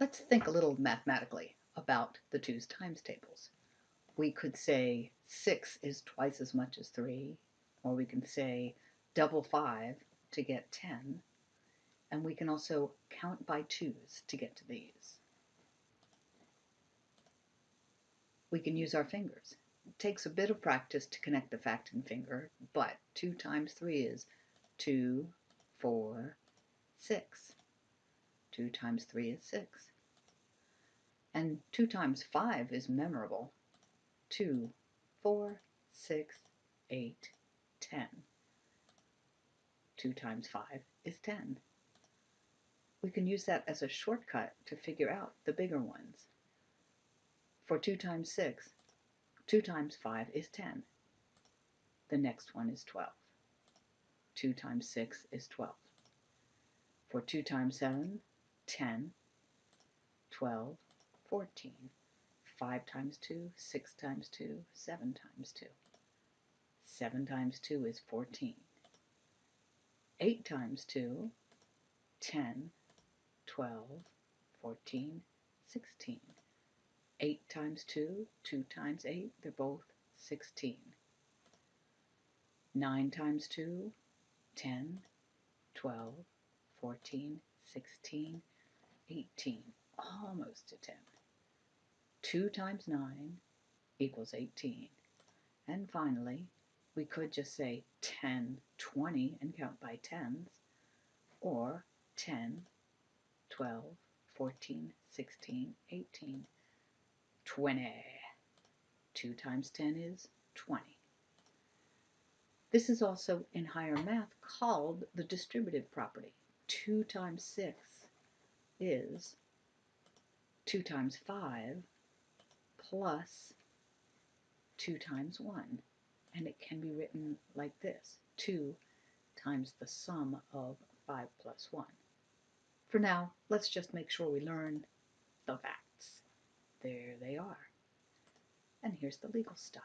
let's think a little mathematically about the twos times tables. We could say 6 is twice as much as 3, or we can say double 5 to get 10, and we can also count by twos to get to these. We can use our fingers. It takes a bit of practice to connect the fact and finger, but 2 times 3 is 2, 4, 6. 2 times 3 is 6. And 2 times 5 is memorable. 2, 4, 6, 8, 10. 2 times 5 is 10. We can use that as a shortcut to figure out the bigger ones. For 2 times 6, 2 times 5 is 10. The next one is 12. 2 times 6 is 12. For 2 times 7, 10, 12, 14. 5 times 2, 6 times 2, 7 times 2. 7 times 2 is 14. 8 times 2, 10, 12, 14, 16. 8 times 2, 2 times 8, they're both 16. 9 times 2, 10, 12, 14, 16, 18, almost to 10. 2 times 9 equals 18. And finally, we could just say 10, 20 and count by tens, or 10, 12, 14, 16, 18, 20. 2 times 10 is 20. This is also in higher math called the distributive property. 2 times 6 is 2 times 5 plus 2 times 1. And it can be written like this. 2 times the sum of 5 plus 1. For now, let's just make sure we learn the facts. There they are. And here's the legal stuff.